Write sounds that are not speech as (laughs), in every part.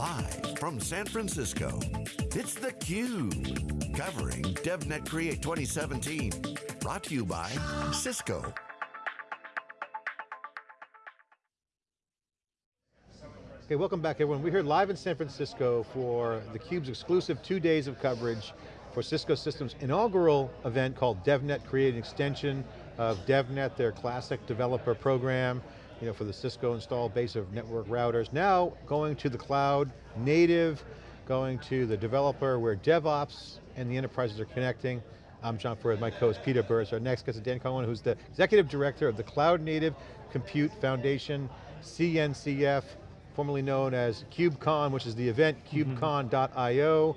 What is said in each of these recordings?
Live from San Francisco, it's theCUBE. Covering DevNet Create 2017. Brought to you by Cisco. Okay, welcome back everyone. We're here live in San Francisco for theCUBE's exclusive two days of coverage for Cisco Systems inaugural event called DevNet Create an extension of DevNet, their classic developer program you know, for the Cisco installed base of network routers. Now going to the cloud, native, going to the developer where DevOps and the enterprises are connecting. I'm John Furrier, my co-host Peter Burris. Our next guest is Dan Kohn, who's the Executive Director of the Cloud Native Compute Foundation, CNCF, formerly known as KubeCon, which is the event, mm-hmm. kubecon.io.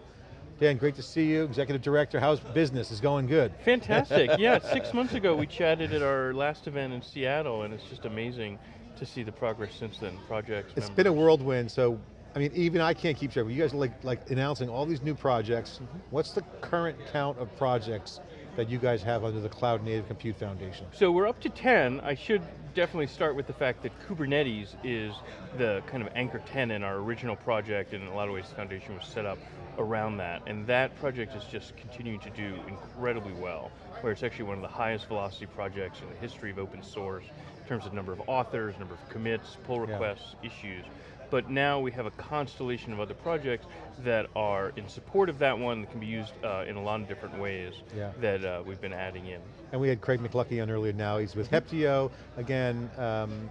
Dan, great to see you. Executive Director, how's business? Is going good? Fantastic, (laughs) yeah. Six months ago we chatted at our last event in Seattle and it's just amazing to see the progress since then, projects, It's members. been a whirlwind, so I mean, even I can't keep track. You guys are like, like announcing all these new projects. Mm -hmm. What's the current count of projects that you guys have under the Cloud Native Compute Foundation? So we're up to 10. I should definitely start with the fact that Kubernetes is the kind of anchor tenant in our original project, and in a lot of ways the foundation was set up around that. And that project is just continuing to do incredibly well, where it's actually one of the highest velocity projects in the history of open source in terms of number of authors, number of commits, pull requests, yeah. issues. But now we have a constellation of other projects that are in support of that one that can be used uh, in a lot of different ways yeah. that uh, we've been adding in. And we had Craig McLuckie on earlier now, he's with Heptio. Again, um,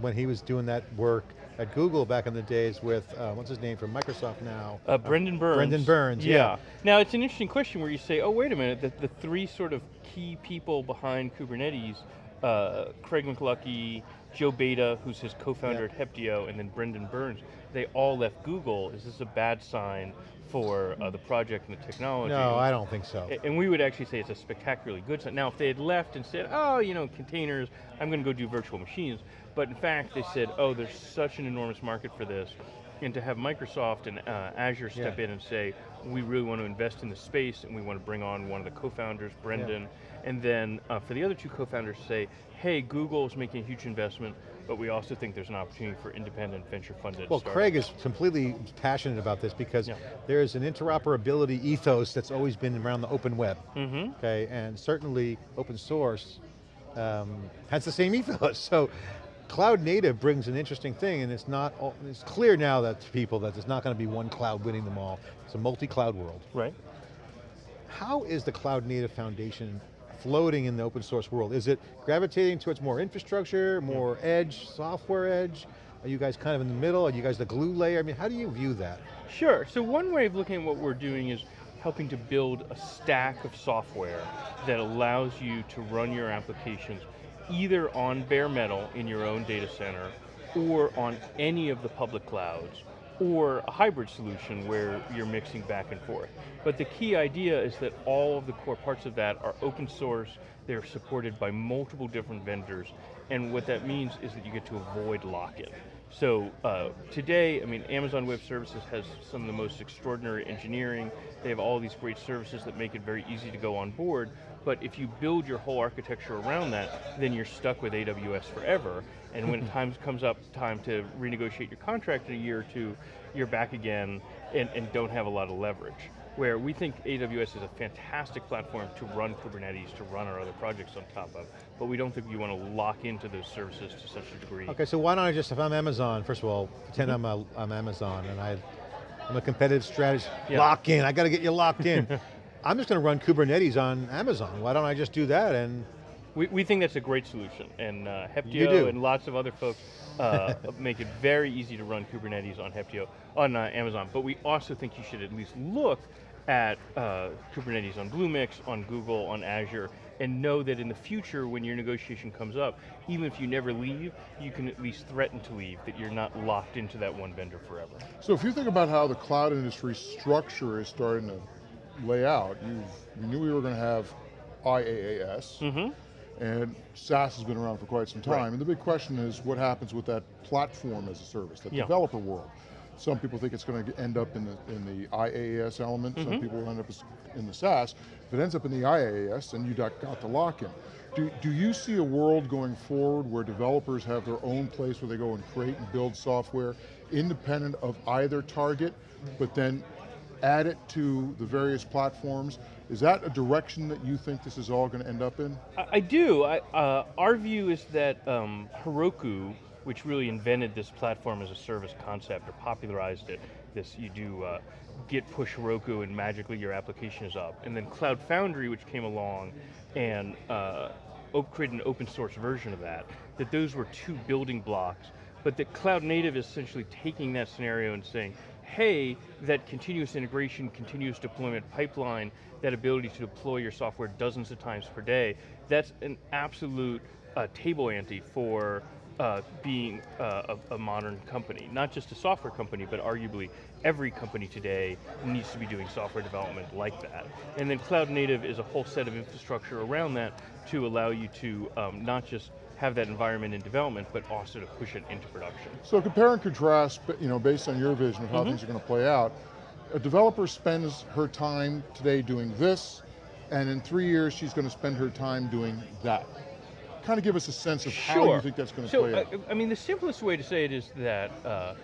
when he was doing that work, at Google back in the days with, uh, what's his name from Microsoft now? Uh, Brendan Burns. Brendan Burns, yeah. yeah. Now it's an interesting question where you say, oh wait a minute, the, the three sort of key people behind Kubernetes uh, Craig McLuckie, Joe Beda, who's his co-founder at Heptio, and then Brendan Burns, they all left Google. Is this a bad sign for uh, the project and the technology? No, I don't think so. And we would actually say it's a spectacularly good sign. Now, if they had left and said, oh, you know, containers, I'm going to go do virtual machines, but in fact, they said, oh, there's such an enormous market for this, and to have Microsoft and uh, Azure step yeah. in and say, we really want to invest in the space and we want to bring on one of the co-founders, Brendan, yeah and then uh, for the other two co-founders to say, hey, Google is making a huge investment, but we also think there's an opportunity for independent venture funded Well, startups. Craig is completely passionate about this because yeah. there's an interoperability ethos that's always been around the open web, mm -hmm. okay, and certainly open source um, has the same ethos, (laughs) so cloud native brings an interesting thing and it's not, all, it's clear now that to people that there's not going to be one cloud winning them all. It's a multi-cloud world. Right. How is the Cloud Native Foundation floating in the open source world? Is it gravitating towards more infrastructure, more yeah. edge, software edge? Are you guys kind of in the middle? Are you guys the glue layer? I mean, how do you view that? Sure, so one way of looking at what we're doing is helping to build a stack of software that allows you to run your applications either on bare metal in your own data center or on any of the public clouds or a hybrid solution where you're mixing back and forth. But the key idea is that all of the core parts of that are open source, they're supported by multiple different vendors, and what that means is that you get to avoid lock-in. So uh, today, I mean, Amazon Web Services has some of the most extraordinary engineering. They have all these great services that make it very easy to go on board, but if you build your whole architecture around that, then you're stuck with AWS forever. And when (laughs) time comes up time to renegotiate your contract in a year or two, you're back again and, and don't have a lot of leverage where we think AWS is a fantastic platform to run Kubernetes, to run our other projects on top of, but we don't think you want to lock into those services to such a degree. Okay, so why don't I just, if I'm Amazon, first of all, pretend. I'm, a, I'm Amazon and I, I'm a competitive strategist, yeah. lock in, I got to get you locked in. (laughs) I'm just going to run Kubernetes on Amazon. Why don't I just do that and we, we think that's a great solution, and uh, Heptio and lots of other folks uh, (laughs) make it very easy to run Kubernetes on Heptio, on uh, Amazon, but we also think you should at least look at uh, Kubernetes on Bluemix, on Google, on Azure, and know that in the future, when your negotiation comes up, even if you never leave, you can at least threaten to leave, that you're not locked into that one vendor forever. So if you think about how the cloud industry structure is starting to lay out, you we knew we were going to have IaaS, mm -hmm. and SaaS has been around for quite some time, right. and the big question is what happens with that platform as a service, that yeah. developer world. Some people think it's going to end up in the, in the IaaS element, mm -hmm. some mm-hmm. people will end up in the SaaS. If it ends up in the IaaS, then you got, got the lock-in. Do, do you see a world going forward where developers have their own place where they go and create and build software independent of either target, but then add it to the various platforms? Is that a direction that you think this is all going to end up in? I, I do. I, uh, our view is that um, Heroku, which really invented this platform as a service concept or popularized it, this you do uh, git push heroku and magically your application is up. And then Cloud Foundry, which came along and uh, created an open source version of that, that those were two building blocks, but that Cloud Native is essentially taking that scenario and saying, hey, that continuous integration, continuous deployment pipeline, that ability to deploy your software dozens of times per day, that's an absolute uh, table ante for uh, being uh, a, a, modern company. Not just a software company, but arguably every company today needs to be doing software development like that. And then cloud native is a whole set of infrastructure around that to allow you to um, not just have that environment in development, but also to push it into production. So compare and contrast, you know, based on your vision of how mm -hmm. things are going to play out, a developer spends her time today doing this, and in three years she's going to spend her time doing that. Kind of give us a sense of sure. how you think that's going to so, play out. I, I mean, the simplest way to say it is that uh,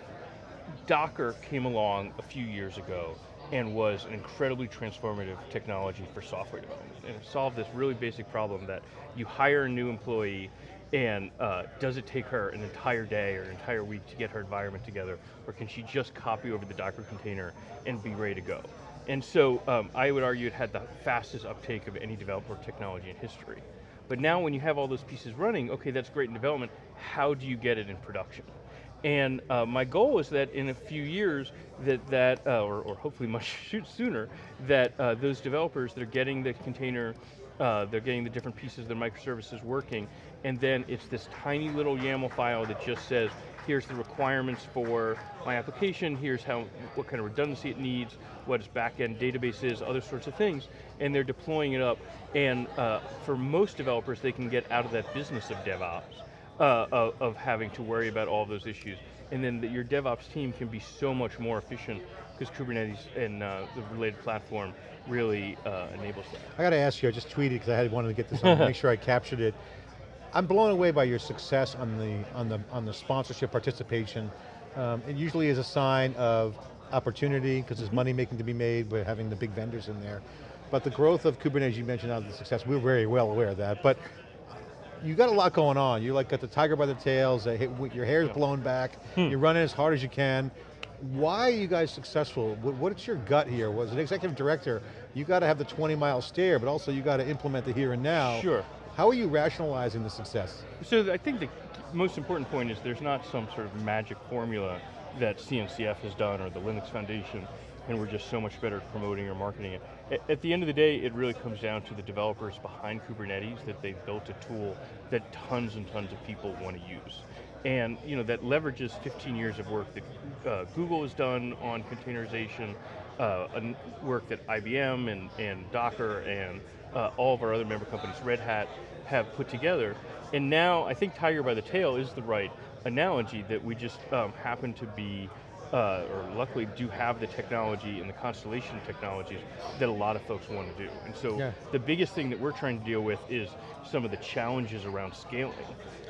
Docker came along a few years ago and was an incredibly transformative technology for software development. And it solved this really basic problem that you hire a new employee and uh, does it take her an entire day or an entire week to get her environment together, or can she just copy over the Docker container and be ready to go? And so um, I would argue it had the fastest uptake of any developer technology in history. But now when you have all those pieces running, okay, that's great in development, how do you get it in production? And uh, my goal is that in a few years, that, that uh, or, or, hopefully much (laughs) sooner, that uh, those developers that are getting the container, uh, they're getting the different pieces of their microservices working, and then it's this tiny little YAML file that just says, here's the requirements for my application, here's how, what kind of redundancy it needs, what its backend database is, other sorts of things, and they're deploying it up. And uh, for most developers, they can get out of that business of DevOps, uh, of, of, having to worry about all those issues. And then the, your DevOps team can be so much more efficient because Kubernetes and uh, the related platform really uh, enables that. I got to ask you, I just tweeted because I had wanted to get this on, make (laughs) sure I captured it. I'm blown away by your success on the on the on the sponsorship participation. Um, it usually is a sign of opportunity because there's money making to be made by having the big vendors in there. But the growth of Kubernetes, you mentioned out of the success, we're very well aware of that. But you got a lot going on. You like got the tiger by the tails, your hair's blown back, hmm. you're running as hard as you can. Why are you guys successful? What's your gut here? Was an executive director, you got to have the 20 mile stare, but also you got to implement the here and now. Sure. How are you rationalizing the success? So I think the most important point is there's not some sort of magic formula that CNCF has done or the Linux Foundation and we're just so much better at promoting or marketing it. At the end of the day, it really comes down to the developers behind Kubernetes that they've built a tool that tons and tons of people want to use. And you know that leverages 15 years of work that uh, Google has done on containerization, uh, work that IBM and, and Docker and uh, all of our other member companies, Red Hat, have put together. And now, I think tiger by the tail is the right analogy that we just um, happen to be uh, or luckily do have the technology and the constellation technologies that a lot of folks want to do. And so yeah. the biggest thing that we're trying to deal with is some of the challenges around scaling.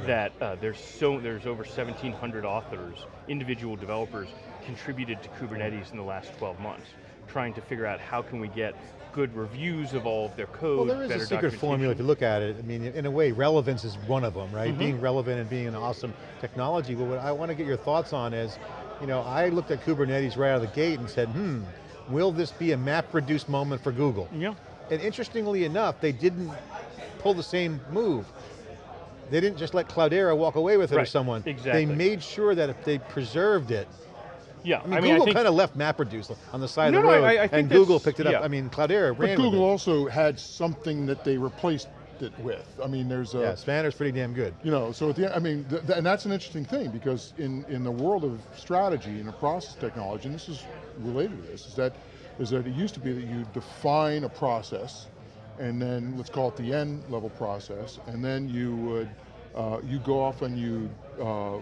That uh, there's so there's over 1,700 authors, individual developers contributed to Kubernetes in the last 12 months, trying to figure out how can we get good reviews of all of their code. Well, there is a secret formula if you look at it. I mean, in a way, relevance is one of them, right? Mm -hmm. Being relevant and being an awesome technology. But what I want to get your thoughts on is, you know, I looked at Kubernetes right out of the gate and said, hmm, will this be a map-reduced moment for Google? Yeah. And interestingly enough, they didn't pull the same move. They didn't just let Cloudera walk away with it right. or someone. Exactly. They made sure that if they preserved it, yeah, I mean, I mean Google kind of left MapReduce on the side no, of the road, no, I, I and Google picked it up. Yeah. I mean, Cloudera ran But Google also had something that they replaced it with. I mean, there's a... Yeah, Spanner's pretty damn good. You know, so at the end, I mean, th th and that's an interesting thing because in, in the world of strategy and a process technology, and this is related to this, is that, is that it used to be that you define a process and then let's call it the end level process, and then you would, uh, you go off and you uh, uh,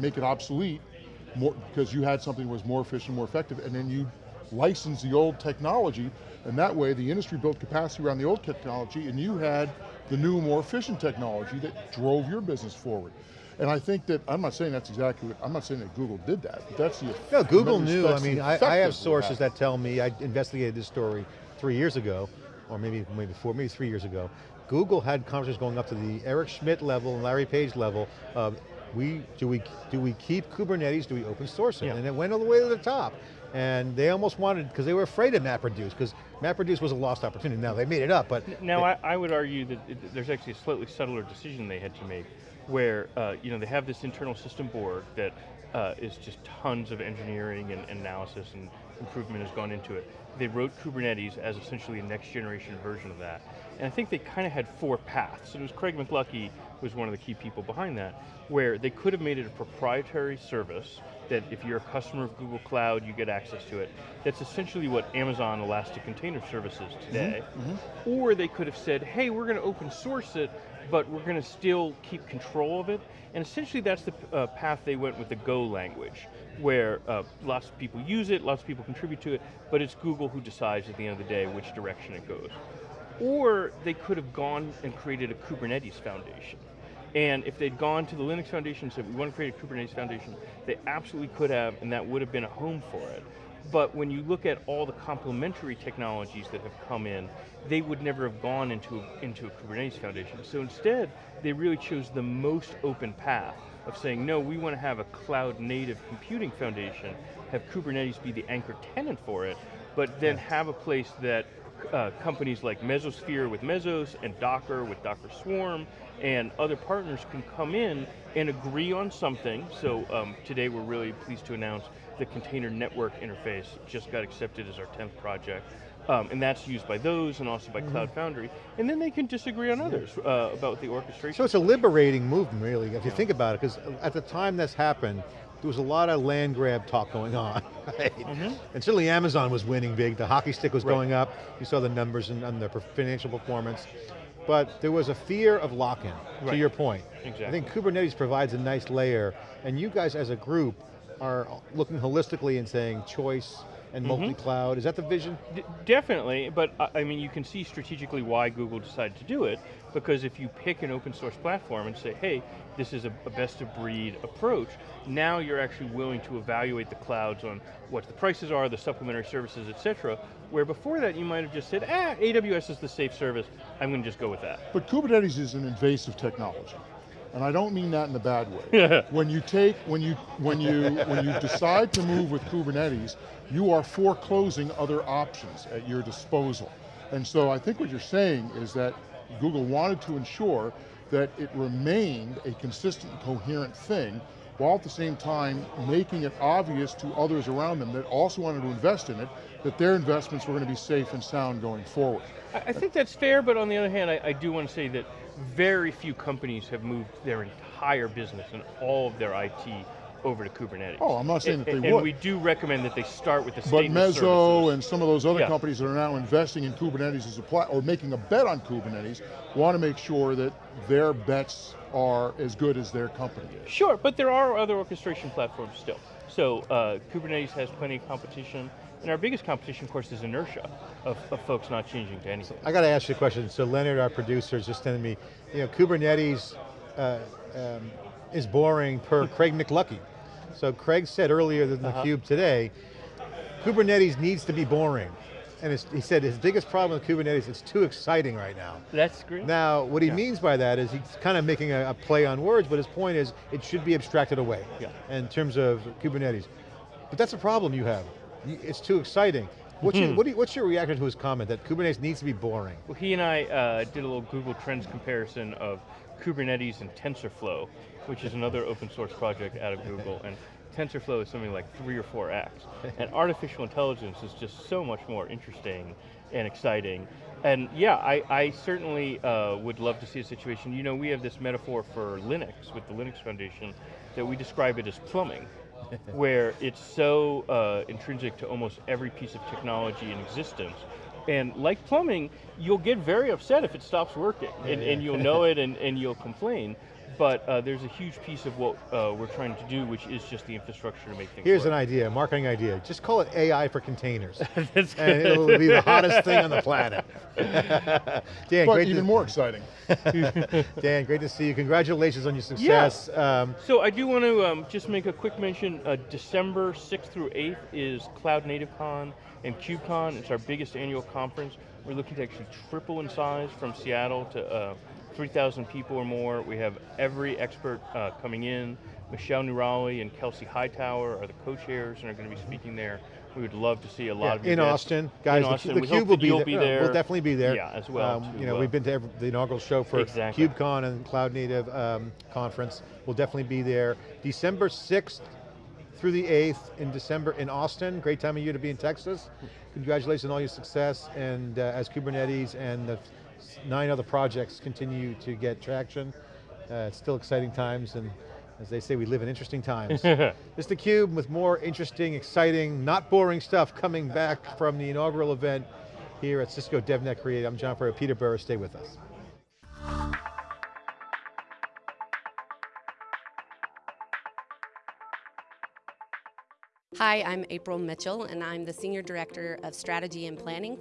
make it obsolete more, because you had something that was more efficient, more effective, and then you license the old technology, and that way the industry built capacity around the old technology, and you had the new, more efficient technology that drove your business forward. And I think that, I'm not saying that's exactly what, I'm not saying that Google did that, but that's the No, Google knew, I mean, I, I have sources that. tell me, I investigated this story three years ago, or maybe maybe four, maybe three years ago. Google had conversations going up to the Eric Schmidt level and Larry Page level of, we, do we, do we keep Kubernetes, do we open source it? Yeah. And it went all the way to the top. And they almost wanted, because they were afraid of MapReduce, because MapReduce was a lost opportunity. Now they made it up, but Now, I, I would argue that it, there's actually a slightly subtler decision they had to make, where uh, you know they have this internal system Borg that uh, is just tons of engineering and analysis and improvement has gone into it. They wrote Kubernetes as essentially a next generation version of that, and I think they kind of had four paths. And it was Craig McLuckie was one of the key people behind that, where they could have made it a proprietary service that if you're a customer of Google Cloud, you get access to it. That's essentially what Amazon Elastic Container Service is mm-hmm. today. Mm-hmm. Or they could have said, hey, we're going to open source it, but we're going to still keep control of it. And essentially that's the uh, path they went with the Go language, where uh, lots of people use it, lots of people contribute to it, but it's Google who decides at the end of the day which direction it goes. Or they could have gone and created a Kubernetes foundation. And if they'd gone to the Linux Foundation and said, we want to create a Kubernetes Foundation, they absolutely could have, and that would have been a home for it. But when you look at all the complementary technologies that have come in, they would never have gone into a, into a Kubernetes Foundation. So instead, they really chose the most open path of saying, no, we want to have a cloud native computing foundation, have Kubernetes be the anchor tenant for it, but then have a place that uh, companies like Mesosphere with Mesos and Docker with Docker Swarm and other partners can come in and agree on something. So um, today we're really pleased to announce the container network interface just got accepted as our 10th project. Um, and that's used by those and also by Cloud Foundry. And then they can disagree on others uh, about the orchestration. So it's a liberating movement, really, if you think about it, because at the time this happened, there was a lot of land grab talk going on, (laughs) right? Mm-hmm. And certainly Amazon was winning big, the hockey stick was Right. going up, you saw the numbers and, and the financial performance, but there was a fear of lock-in, to your point. Exactly. I think Kubernetes provides a nice layer, and you guys as a group are looking holistically and saying choice and mm-hmm. multi-cloud, is that the vision? D- definitely, but I I mean, you can see strategically why Google decided to do it, because if you pick an open source platform and say, hey, this is a, a best of breed approach, now you're actually willing to evaluate the clouds on what the prices are, the supplementary services, et cetera, where before that you might have just said, ah, AWS is the safe service, I'm going to just go with that. But Kubernetes is an invasive technology. And I don't mean that in a bad way. (laughs) when you take, when you, when you, when you decide to move with Kubernetes, you are foreclosing other options at your disposal. And so I think what you're saying is that Google wanted to ensure that it remained a consistent, coherent thing, while at the same time making it obvious to others around them that also wanted to invest in it, that their investments were going to be safe and sound going forward. I, think that's fair, but on the other hand, I, I do want to say that very few companies have moved their entire business and all of their IT over to Kubernetes. Oh, I'm not saying and, that they and would. we do recommend that they start with the But statement Mezzo services. and some of those other Yeah. companies that are now investing in Kubernetes as a plat or making a bet on Kubernetes want to make sure that their bets are as good as their company is. Sure, but there are other orchestration platforms still. So uh, Kubernetes has plenty of competition, and our biggest competition, of course, is inertia of, of folks not changing to anything. I got to ask you a question. So Leonard, our producer, is just telling me, you know, Kubernetes uh, um, is boring per Craig McLuckie. So Craig said earlier in the Cube today, Kubernetes needs to be boring. And he said his biggest problem with Kubernetes, is it's too exciting right now. That's great. Now, what he Yeah. means by that is he's kind of making a, a play on words, but his point is it should be abstracted away Yeah. in terms of Kubernetes. But that's a problem you have. It's too exciting. What's, Hmm. your, what you, what's your reaction to his comment that Kubernetes needs to be boring? Well, he and I uh, did a little Google Trends comparison of Kubernetes and TensorFlow, which is another open source project out of Google, and TensorFlow is something like three or four X. And (laughs) artificial intelligence is just so much more interesting and exciting. And yeah, I, I certainly uh, would love to see a situation, you know, we have this metaphor for Linux with the Linux Foundation that we describe it as plumbing. (laughs) where it's so uh, intrinsic to almost every piece of technology in existence. And like plumbing, you'll get very upset if it stops working, and, and you'll know (laughs) it and, and you'll complain. but uh, there's a huge piece of what uh, we're trying to do, which is just the infrastructure to make things Here's an idea, a marketing idea. Just call it AI for containers. (laughs) That's and it'll be the hottest thing on the planet. (laughs) Dan, But great even to, more exciting. Dan, great to see you. Congratulations on your success. Um, So I do want to um, just make a quick mention, uh, December 6th through 8th is CloudNativeCon and KubeCon. It's our biggest annual conference. We're looking to actually triple in size from Seattle to uh, 3,000 people or more. We have every expert uh, coming in. Michelle Noorali and Kelsey Hightower are the co-chairs and are going to be speaking there. We would love to see a lot yeah, of you in guys. Austin, guys. In the- Austin. The, Cube will be, there. be Uh, there. We'll definitely be there. Yeah, as well, Um, to, you know, uh, we've been to every, the inaugural show for Exactly. KubeCon and Cloud Native um, conference. We'll definitely be there. December 6th through the 8th in December in Austin. Great time of year to be in Texas. Congratulations on all your success and uh, as Kubernetes and the nine other projects continue to get traction. Uh, it's still exciting times and as they say, we live in interesting times. (laughs) this is theCUBE with more interesting, exciting, not boring stuff coming back from the inaugural event here at Cisco DevNet Create. I'm John Furrier, Peter Burris, stay with us. Hi, I'm April Mitchell, and I'm the Senior Director of Strategy and Planning